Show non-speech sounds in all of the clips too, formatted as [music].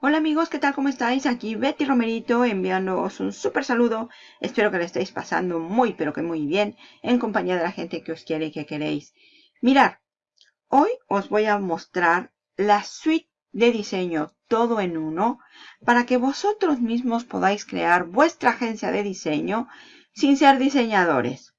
Hola amigos, ¿qué tal? ¿Cómo estáis? Aquí Betty Romerito enviándoos un súper saludo. Espero que le estéis pasando muy pero que muy bien en compañía de la gente que os quiere y que queréis. Mirar, hoy os voy a mostrar la suite de diseño todo en uno para que vosotros mismos podáis crear vuestra agencia de diseño sin ser diseñadores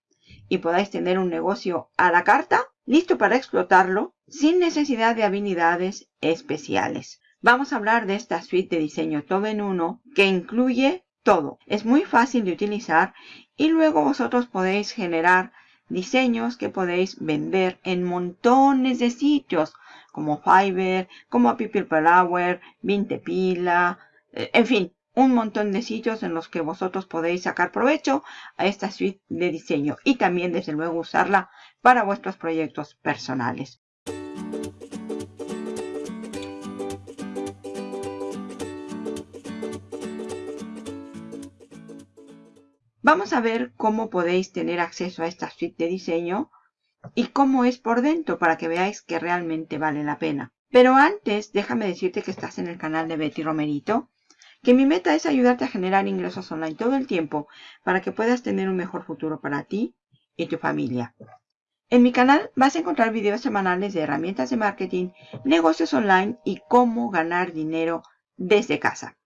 y podáis tener un negocio a la carta listo para explotarlo sin necesidad de habilidades especiales. Vamos a hablar de esta suite de diseño todo en uno que incluye todo. Es muy fácil de utilizar y luego vosotros podéis generar diseños que podéis vender en montones de sitios como Fiverr, como People Per Hour, Vintepila, eh, en fin, un montón de sitios en los que vosotros podéis sacar provecho a esta suite de diseño y también desde luego usarla para vuestros proyectos personales. Vamos a ver cómo podéis tener acceso a esta suite de diseño y cómo es por dentro para que veáis que realmente vale la pena. Pero antes, déjame decirte que estás en el canal de Betty Romerito, que mi meta es ayudarte a generar ingresos online todo el tiempo para que puedas tener un mejor futuro para ti y tu familia. En mi canal vas a encontrar videos semanales de herramientas de marketing, negocios online y cómo ganar dinero desde casa.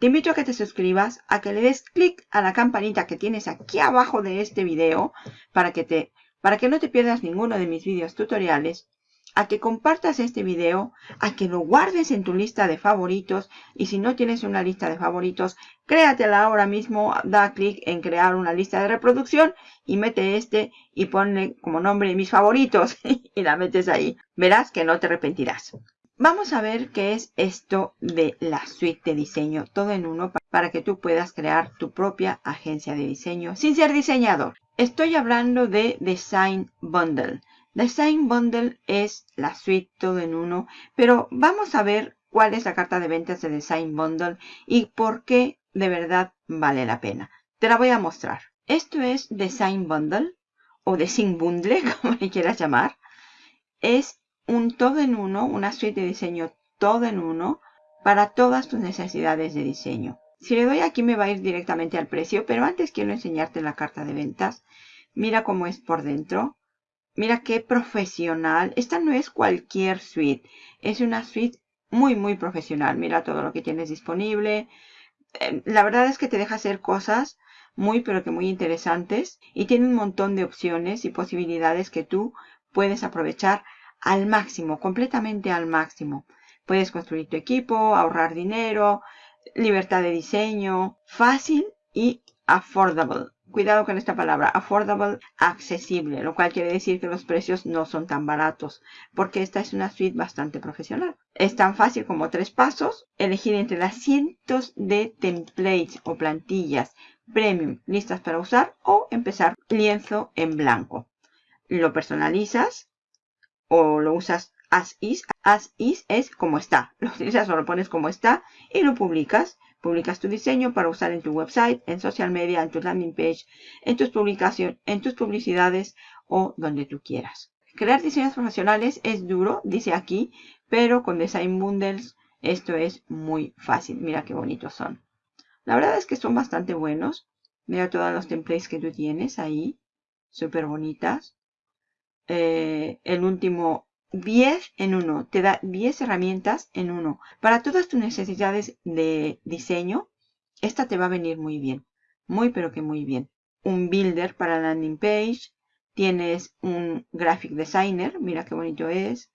Te invito a que te suscribas, a que le des clic a la campanita que tienes aquí abajo de este video para que, te, para que no te pierdas ninguno de mis videos tutoriales, a que compartas este video, a que lo guardes en tu lista de favoritos y si no tienes una lista de favoritos, créatela ahora mismo, da clic en crear una lista de reproducción y mete este y ponle como nombre mis favoritos [laughs] y la metes ahí. Verás que no te arrepentirás. Vamos a ver qué es esto de la suite de diseño, todo en uno, para que tú puedas crear tu propia agencia de diseño sin ser diseñador. Estoy hablando de Design Bundle. Design Bundle es la suite todo en uno, pero vamos a ver cuál es la carta de ventas de Design Bundle y por qué de verdad vale la pena. Te la voy a mostrar. Esto es Design Bundle o Design Bundle, [laughs] como le quieras llamar. Es un todo en uno, una suite de diseño todo en uno para todas tus necesidades de diseño. Si le doy aquí me va a ir directamente al precio, pero antes quiero enseñarte la carta de ventas. Mira cómo es por dentro. Mira qué profesional. Esta no es cualquier suite. Es una suite muy, muy profesional. Mira todo lo que tienes disponible. Eh, la verdad es que te deja hacer cosas muy, pero que muy interesantes. Y tiene un montón de opciones y posibilidades que tú puedes aprovechar al máximo, completamente al máximo. Puedes construir tu equipo, ahorrar dinero, libertad de diseño, fácil y affordable. Cuidado con esta palabra, affordable, accesible, lo cual quiere decir que los precios no son tan baratos, porque esta es una suite bastante profesional. Es tan fácil como tres pasos, elegir entre las cientos de templates o plantillas premium listas para usar o empezar lienzo en blanco. Lo personalizas, o lo usas as is. As is es como está. Lo utilizas o lo pones como está y lo publicas. Publicas tu diseño para usar en tu website, en social media, en tu landing page, en tus publicaciones, en tus publicidades o donde tú quieras. Crear diseños profesionales es duro, dice aquí, pero con Design Bundles esto es muy fácil. Mira qué bonitos son. La verdad es que son bastante buenos. Mira todos los templates que tú tienes ahí. Súper bonitas. Eh, el último 10 en uno. Te da 10 herramientas en uno. Para todas tus necesidades de diseño, esta te va a venir muy bien. Muy pero que muy bien. Un builder para landing page. Tienes un graphic designer. Mira qué bonito es.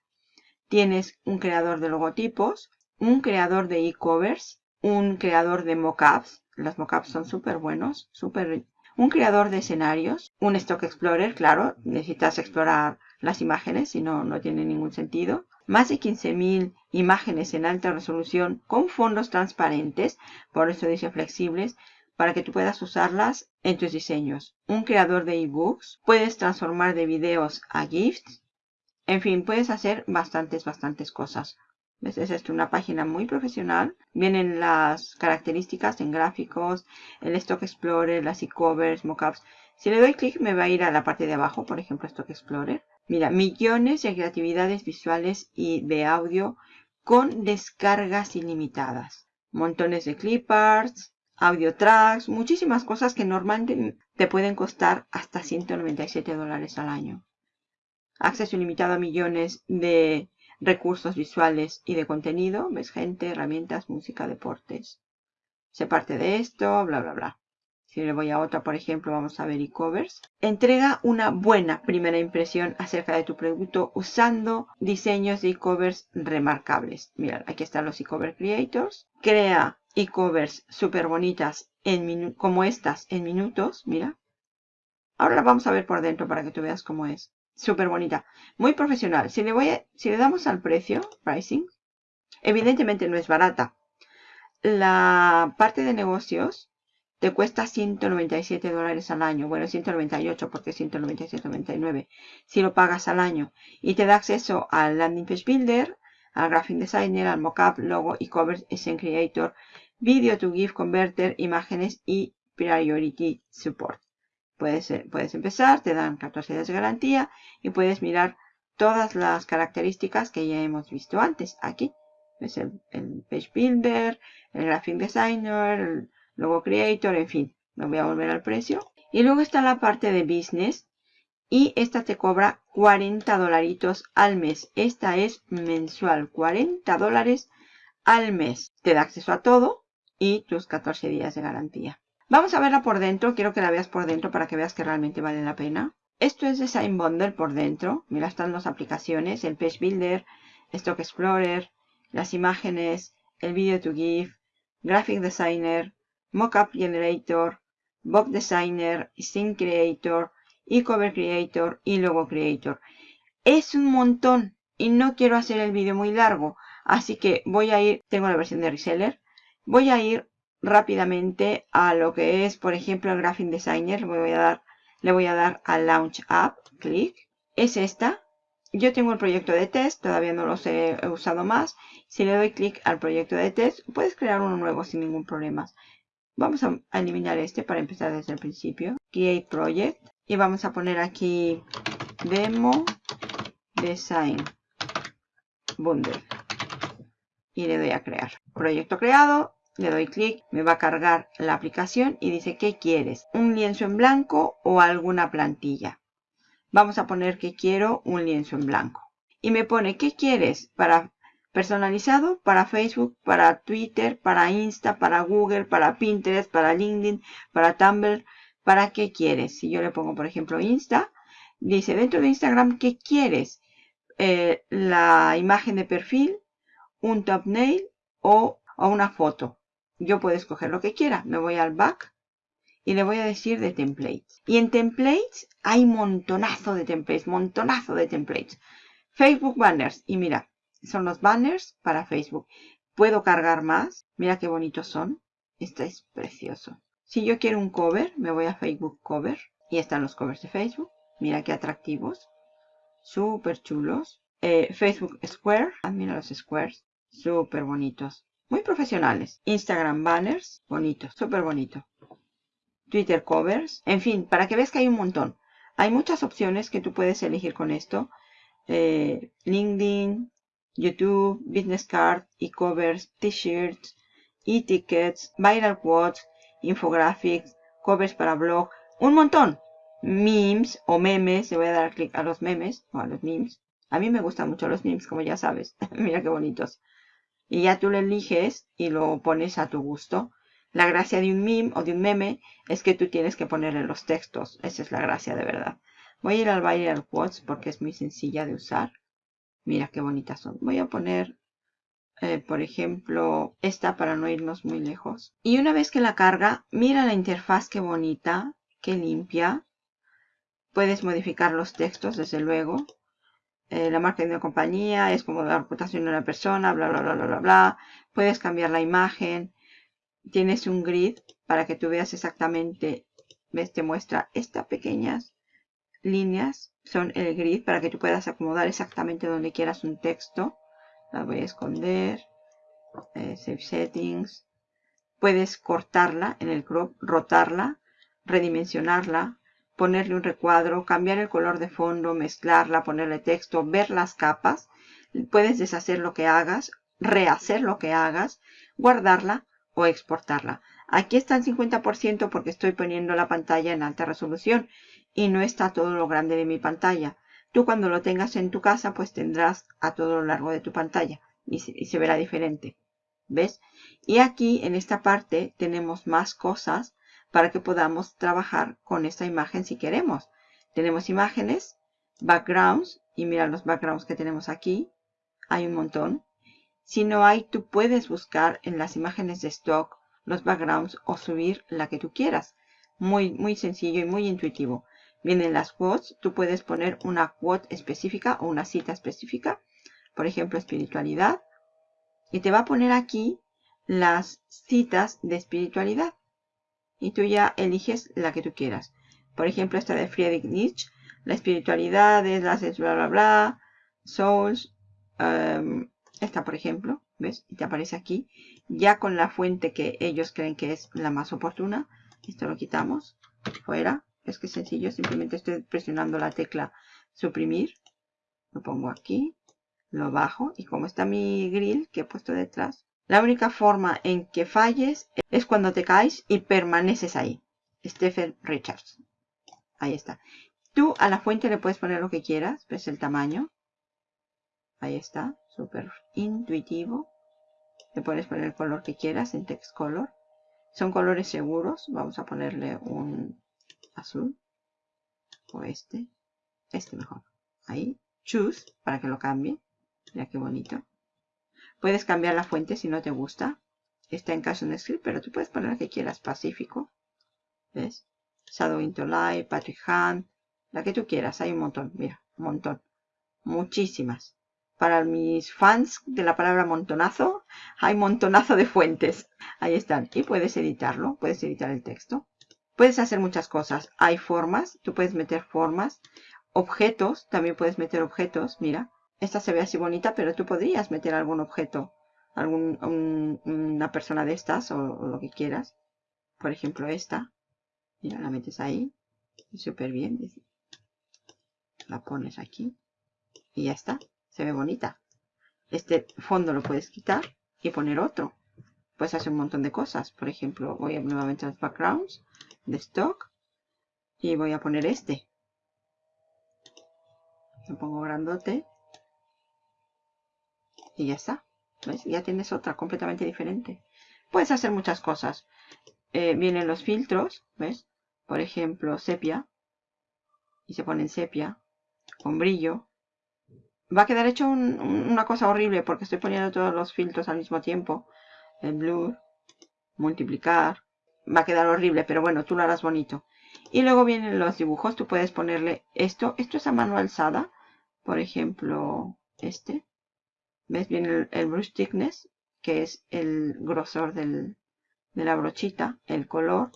Tienes un creador de logotipos. Un creador de e-covers. Un creador de mockups. Los mockups son súper buenos. Súper un creador de escenarios, un Stock Explorer, claro, necesitas explorar las imágenes, si no, no tiene ningún sentido. Más de 15.000 imágenes en alta resolución con fondos transparentes, por eso dice flexibles, para que tú puedas usarlas en tus diseños. Un creador de ebooks, puedes transformar de videos a GIFs. En fin, puedes hacer bastantes, bastantes cosas. Es una página muy profesional. Vienen las características en gráficos, el Stock Explorer, las e-covers, mockups. Si le doy clic me va a ir a la parte de abajo, por ejemplo, Stock Explorer. Mira, millones de creatividades visuales y de audio con descargas ilimitadas. montones de cliparts, audio tracks, muchísimas cosas que normalmente te pueden costar hasta 197 dólares al año. Acceso ilimitado a millones de recursos visuales y de contenido. Ves gente, herramientas, música, deportes. Se parte de esto, bla, bla, bla. Si le voy a otra, por ejemplo, vamos a ver e-covers. Entrega una buena primera impresión acerca de tu producto usando diseños de e-covers remarcables. Mira, aquí están los e-cover creators. Crea e-covers súper bonitas como estas en minutos. Mira. Ahora la vamos a ver por dentro para que tú veas cómo es. Súper bonita. Muy profesional. Si le, voy si le damos al precio, pricing, evidentemente no es barata. La parte de negocios te cuesta 197 dólares al año. Bueno, 198 porque 197.99 si lo pagas al año. Y te da acceso al Landing Page Builder, al Graphic Designer, al Mockup, Logo, e-commerce, SN Creator, Video to GIF Converter, imágenes y Priority Support. Puedes, eh, puedes empezar, te dan 14 días de garantía y puedes mirar todas las características que ya hemos visto antes aquí. Es el, el Page Builder, el Graphic Designer, el Logo Creator, en fin, me voy a volver al precio. Y luego está la parte de Business y esta te cobra 40 dolaritos al mes. Esta es mensual, 40 dólares al mes. Te da acceso a todo y tus 14 días de garantía. Vamos a verla por dentro. Quiero que la veas por dentro para que veas que realmente vale la pena. Esto es Design Bundle por dentro. Mira, están las aplicaciones, el Page Builder, Stock Explorer, las imágenes, el Video to Give, Graphic Designer, Mockup Generator, Box Designer, Scene Creator, e-cover Creator y Logo Creator. Es un montón y no quiero hacer el vídeo muy largo, así que voy a ir, tengo la versión de reseller, voy a ir rápidamente a lo que es, por ejemplo, el Graphic Designer. Le voy a dar, le voy a dar a Launch App, clic. Es esta. Yo tengo el proyecto de test, todavía no los he usado más. Si le doy clic al proyecto de test, puedes crear uno nuevo sin ningún problema. Vamos a eliminar este para empezar desde el principio. Create Project. Y vamos a poner aquí Demo Design Bundle. Y le doy a crear. Proyecto creado. Le doy clic, me va a cargar la aplicación y dice ¿qué quieres? ¿Un lienzo en blanco o alguna plantilla? Vamos a poner que quiero un lienzo en blanco. Y me pone ¿qué quieres? Para personalizado para Facebook, para Twitter, para Insta, para Google, para Pinterest, para LinkedIn, para Tumblr. ¿Para qué quieres? Si yo le pongo, por ejemplo, Insta, dice dentro de Instagram, ¿qué quieres? Eh, la imagen de perfil, un thumbnail o, o una foto. Yo puedo escoger lo que quiera. Me voy al back y le voy a decir de templates. Y en templates hay montonazo de templates, montonazo de templates. Facebook banners. Y mira, son los banners para Facebook. Puedo cargar más. Mira qué bonitos son. Este es precioso. Si yo quiero un cover, me voy a Facebook Cover. Y están los covers de Facebook. Mira qué atractivos. Súper chulos. Eh, Facebook Square. Ah, mira los squares. Súper bonitos. Muy profesionales. Instagram banners. Bonitos. Súper bonito. Twitter covers. En fin, para que veas que hay un montón. Hay muchas opciones que tú puedes elegir con esto. Eh, LinkedIn, YouTube, business card, e-covers, t-shirts, e-tickets, viral quotes, infographics, covers para blog, un montón. Memes o memes, le voy a dar clic a los memes o a los memes. A mí me gustan mucho los memes, como ya sabes. [laughs] Mira qué bonitos. Y ya tú lo eliges y lo pones a tu gusto. La gracia de un meme o de un meme es que tú tienes que ponerle los textos. Esa es la gracia de verdad. Voy a ir al viral quotes porque es muy sencilla de usar. Mira qué bonitas son. Voy a poner, eh, por ejemplo, esta para no irnos muy lejos. Y una vez que la carga, mira la interfaz qué bonita, qué limpia. Puedes modificar los textos, desde luego. Eh, la marca de una compañía es como la reputación de una persona, bla, bla, bla, bla, bla, bla. Puedes cambiar la imagen. Tienes un grid para que tú veas exactamente, ves, te muestra estas pequeñas líneas son el grid para que tú puedas acomodar exactamente donde quieras un texto. La voy a esconder. Eh, save settings. Puedes cortarla en el crop, rotarla, redimensionarla, ponerle un recuadro, cambiar el color de fondo, mezclarla, ponerle texto, ver las capas. Puedes deshacer lo que hagas rehacer lo que hagas, guardarla o exportarla. Aquí está en 50% porque estoy poniendo la pantalla en alta resolución y no está todo lo grande de mi pantalla. Tú cuando lo tengas en tu casa pues tendrás a todo lo largo de tu pantalla y se, y se verá diferente. ¿Ves? Y aquí en esta parte tenemos más cosas para que podamos trabajar con esta imagen si queremos. Tenemos imágenes, backgrounds, y mira los backgrounds que tenemos aquí. Hay un montón. Si no hay, tú puedes buscar en las imágenes de stock los backgrounds o subir la que tú quieras. Muy, muy sencillo y muy intuitivo. Vienen las quotes. Tú puedes poner una quote específica o una cita específica. Por ejemplo, espiritualidad. Y te va a poner aquí las citas de espiritualidad. Y tú ya eliges la que tú quieras. Por ejemplo, esta de Friedrich Nietzsche. La espiritualidad es la bla bla bla. Souls. Um, esta, por ejemplo. ¿Ves? Y te aparece aquí. Ya con la fuente que ellos creen que es la más oportuna. Esto lo quitamos. Fuera. Es que es sencillo. Simplemente estoy presionando la tecla suprimir. Lo pongo aquí. Lo bajo. Y como está mi grill que he puesto detrás. La única forma en que falles es cuando te caes y permaneces ahí. Stephen Richards. Ahí está. Tú a la fuente le puedes poner lo que quieras. ¿Ves el tamaño? Ahí está. Súper intuitivo. Le puedes poner el color que quieras en text color. Son colores seguros. Vamos a ponerle un azul. O este. Este mejor. Ahí. Choose para que lo cambie. Mira qué bonito. Puedes cambiar la fuente si no te gusta. Está en caso en script, pero tú puedes poner la que quieras. Pacífico. ¿Ves? Shadow into Light, Patrick Hunt. La que tú quieras. Hay un montón. Mira, un montón. Muchísimas. Para mis fans de la palabra montonazo, hay montonazo de fuentes. Ahí están. Y puedes editarlo. Puedes editar el texto. Puedes hacer muchas cosas. Hay formas. Tú puedes meter formas. Objetos. También puedes meter objetos. Mira. Esta se ve así bonita, pero tú podrías meter algún objeto, algún, una persona de estas o, lo que quieras. Por ejemplo, esta. Mira, la metes ahí. Súper bien. La pones aquí. Y ya está. Se ve bonita. Este fondo lo puedes quitar y poner otro. Puedes hacer un montón de cosas. Por ejemplo, voy a nuevamente a los backgrounds de stock. Y voy a poner este. Lo pongo grandote y ya está. ¿Ves? Ya tienes otra completamente diferente. Puedes hacer muchas cosas. Eh, vienen los filtros, ¿ves? Por ejemplo, sepia. Y se pone en sepia. Con brillo. Va a quedar hecho una cosa horrible porque estoy poniendo todos los filtros al mismo tiempo. El blur. Multiplicar. Va a quedar horrible, pero bueno, tú lo harás bonito. Y luego vienen los dibujos. Tú puedes ponerle esto. Esto es a mano alzada. Por ejemplo, este. ¿Ves bien el, brush thickness? Que es el grosor del, de la brochita, el color.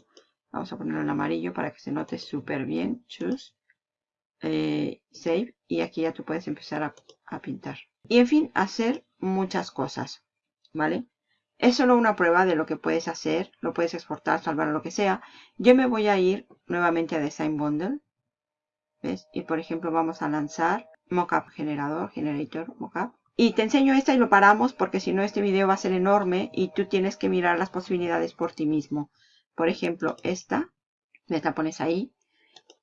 Vamos a ponerlo en amarillo para que se note súper bien. Choose. Eh, save. Y aquí ya tú puedes empezar a, a pintar. Y en fin, hacer muchas cosas. ¿Vale? Es solo una prueba de lo que puedes hacer. Lo puedes exportar, salvar lo que sea. Yo me voy a ir nuevamente a Design Bundle. ¿Ves? Y por ejemplo vamos a lanzar Mockup Generador, Generator Mockup. Y te enseño esta y lo paramos porque si no este video va a ser enorme y tú tienes que mirar las posibilidades por ti mismo. Por ejemplo, esta, la pones ahí.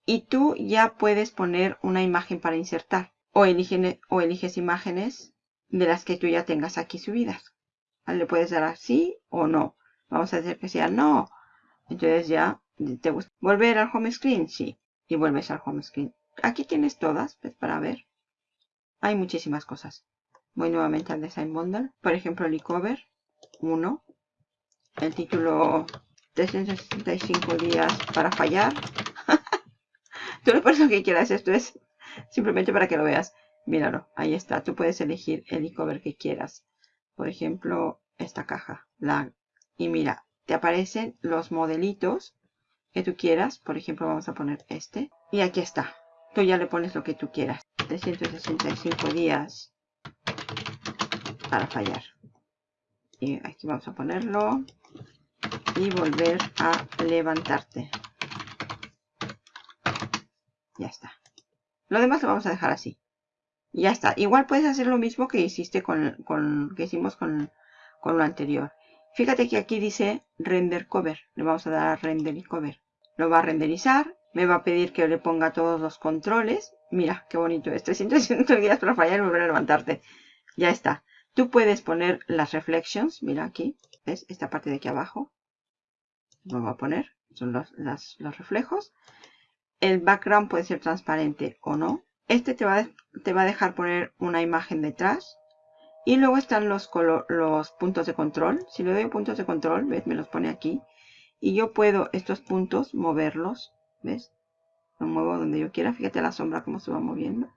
Y tú ya puedes poner una imagen para insertar. O, o eliges imágenes de las que tú ya tengas aquí subidas. Le puedes dar así o no. Vamos a hacer que sea no. Entonces ya te gusta. ¿Volver al home screen? Sí. Y vuelves al home screen. Aquí tienes todas para ver. Hay muchísimas cosas. Voy nuevamente al Design Bundle. Por ejemplo, el cover 1. El título 365 días para fallar. [laughs] Tú lo pones lo que quieras. Esto es simplemente para que lo veas. Míralo, ahí está. Tú puedes elegir el cover que quieras. Por ejemplo, esta caja. La, y mira, te aparecen los modelitos que tú quieras. Por ejemplo, vamos a poner este. Y aquí está. Tú ya le pones lo que tú quieras. 365 días para fallar. Y aquí vamos a ponerlo. Y volver a levantarte. Ya está. Lo demás lo vamos a dejar así. ya está. Igual puedes hacer lo mismo que hiciste con, que hicimos con, con lo anterior. Fíjate que aquí dice render cover. Le vamos a dar a render y cover. Lo va a renderizar. Me va a pedir que le ponga todos los controles. Mira, qué bonito es. 360 días para fallar y volver a levantarte. Ya está. Tú puedes poner las reflections. Mira aquí. ¿Ves? Esta parte de aquí abajo. Lo voy a poner. Son los, los reflejos. El background puede ser transparente o no. Este te va, te va a dejar poner una imagen detrás. Y luego están los, los puntos de control. Si le doy puntos de control, ¿ves? Me los pone aquí. Y yo puedo estos puntos moverlos. ¿Ves? Lo muevo donde yo quiera. Fíjate la sombra cómo se va moviendo.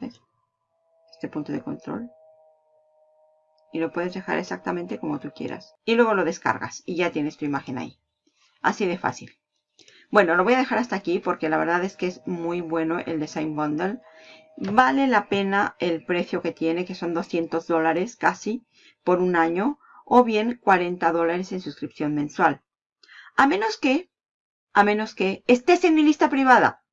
Este punto de control. Y lo puedes dejar exactamente como tú quieras. Y luego lo descargas y ya tienes tu imagen ahí. Así de fácil. Bueno, lo voy a dejar hasta aquí porque la verdad es que es muy bueno el Design Bundle vale la pena el precio que tiene, que son 200 dólares casi por un año, o bien 40 dólares en suscripción mensual. A menos que, a menos que estés en mi lista privada.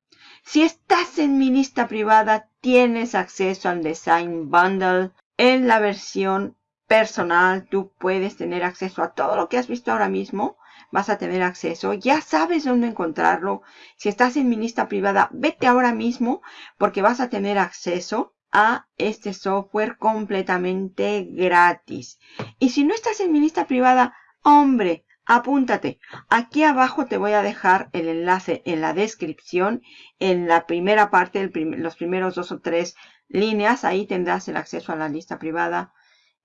Si estás en mi lista privada, tienes acceso al Design Bundle en la versión personal. Tú puedes tener acceso a todo lo que has visto ahora mismo vas a tener acceso. Ya sabes dónde encontrarlo. Si estás en mi lista privada, vete ahora mismo porque vas a tener acceso a este software completamente gratis. Y si no estás en mi lista privada, hombre, apúntate. Aquí abajo te voy a dejar el enlace en la descripción. En la primera parte, los primeros dos o tres líneas, ahí tendrás el acceso a la lista privada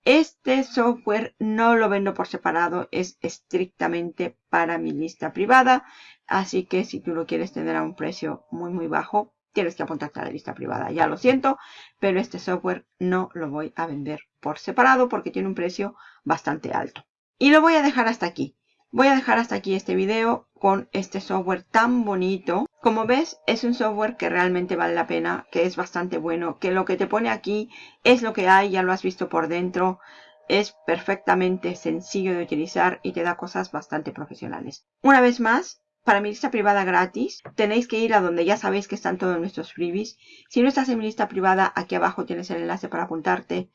este software no lo vendo por separado, es estrictamente para mi lista privada. Así que si tú lo quieres tener a un precio muy muy bajo, tienes que apuntarte a la lista privada. Ya lo siento, pero este software no lo voy a vender por separado porque tiene un precio bastante alto. Y lo voy a dejar hasta aquí. Voy a dejar hasta aquí este video con este software tan bonito. Como ves, es un software que realmente vale la pena, que es bastante bueno, que lo que te pone aquí es lo que hay, ya lo has visto por dentro. Es perfectamente sencillo de utilizar y te da cosas bastante profesionales. Una vez más, para mi lista privada gratis, tenéis que ir a donde ya sabéis que están todos nuestros freebies. Si no estás en mi lista privada, aquí abajo tienes el enlace para apuntarte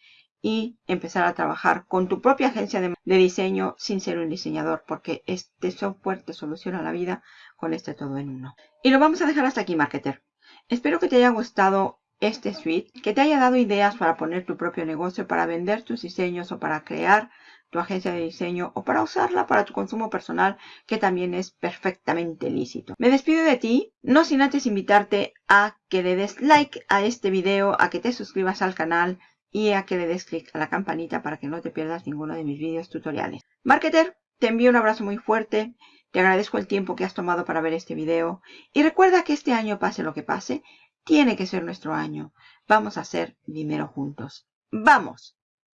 y empezar a trabajar con tu propia agencia de, diseño sin ser un diseñador porque este software te soluciona la vida con este todo en uno. Y lo vamos a dejar hasta aquí, marketer. Espero que te haya gustado este suite, que te haya dado ideas para poner tu propio negocio, para vender tus diseños o para crear tu agencia de diseño o para usarla para tu consumo personal, que también es perfectamente lícito. Me despido de ti, no sin antes invitarte a que le des like a este video, a que te suscribas al canal, y a que le des clic a la campanita para que no te pierdas ninguno de mis vídeos tutoriales. Marketer, te envío un abrazo muy fuerte, te agradezco el tiempo que has tomado para ver este video y recuerda que este año pase lo que pase, tiene que ser nuestro año. Vamos a hacer dinero juntos. ¡Vamos!